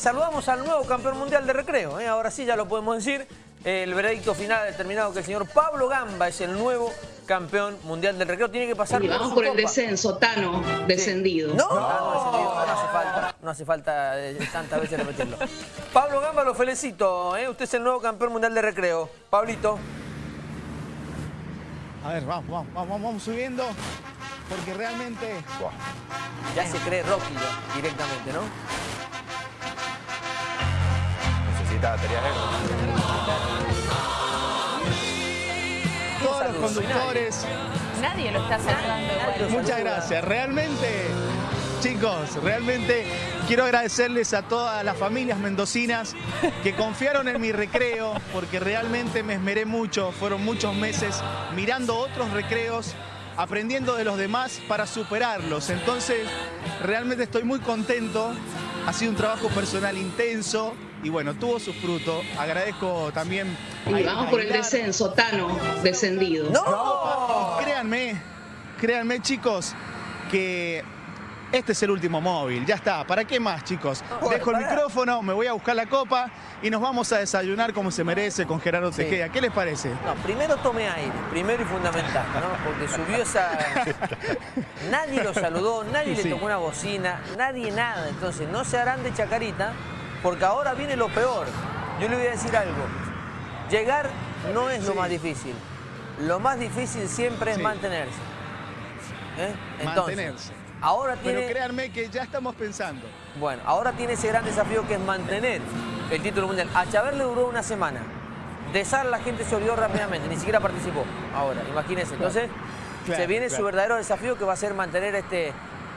Saludamos al nuevo campeón mundial de recreo, ¿eh? ahora sí ya lo podemos decir. El veredicto final ha determinado que el señor Pablo Gamba es el nuevo campeón mundial del recreo. Tiene que pasar y vamos por, el descenso, Tano, descendido. No, no, hace falta, no hace falta eh, tantas veces repetirlo. Pablo Gamba, lo felicito, ¿eh? usted es el nuevo campeón mundial de recreo. Pablito. A ver, vamos, vamos, vamos, vamos subiendo, porque realmente... Ya se cree Rocky directamente, ¿no? Todos los conductores. Nadie lo está saludando Muchas gracias. Realmente, chicos, realmente quiero agradecerles a todas las familias mendocinas que confiaron en mi recreo, porque realmente me esmeré mucho. Fueron muchos meses mirando otros recreos aprendiendo de los demás para superarlos. Entonces, realmente estoy muy contento. Ha sido un trabajo personal intenso, y bueno, tuvo su fruto. Agradezco también... Y vamos por el descenso, Tano, descendido. ¡No! créanme, créanme chicos, que este es el último móvil, ya está. ¿Para qué más, chicos? Dejo el micrófono, me voy a buscar la copa y nos vamos a desayunar como se merece con Gerardo Tejeda. ¿Qué les parece? No, primero tome aire, primero y fundamental, ¿no? Porque subió esa... nadie lo saludó, nadie le tocó una bocina, nadie nada. Entonces, no se harán de chacarita porque ahora viene lo peor. Yo le voy a decir algo. Llegar no es lo más difícil. Lo más difícil siempre es mantenerse. ¿Eh? mantenerse. Ahora tiene... Pero créanme que ya estamos pensando. Bueno, ahora tiene ese gran desafío que es mantener el título mundial. A Chávez le duró una semana. De Sar la gente se olvidó rápidamente, ni siquiera participó. Ahora, imagínense. Entonces, se viene su verdadero desafío que va a ser mantener este,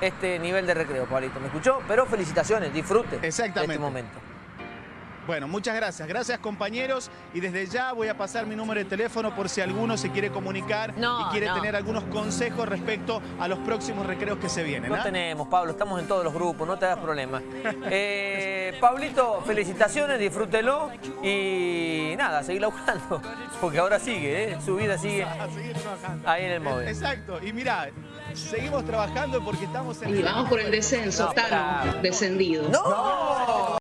este nivel de recreo, Pablito. ¿Me escuchó? Pero felicitaciones, disfrute Exactamente. de este momento. Bueno, muchas gracias. Gracias, compañeros. Y desde ya voy a pasar mi número de teléfono por si alguno se quiere comunicar y quiere tener algunos consejos respecto a los próximos recreos que se vienen. No ¿ah? tenemos, Pablo. Estamos en todos los grupos. No te hagas problema. eh, Pablito, felicitaciones. Disfrútelo. Y nada, seguir buscando. Porque ahora sigue, ¿eh? Su vida sigue ahí en el móvil. Exacto. Y mira, seguimos trabajando porque estamos en... Y vamos por el descenso, Tano, descendido. ¡No!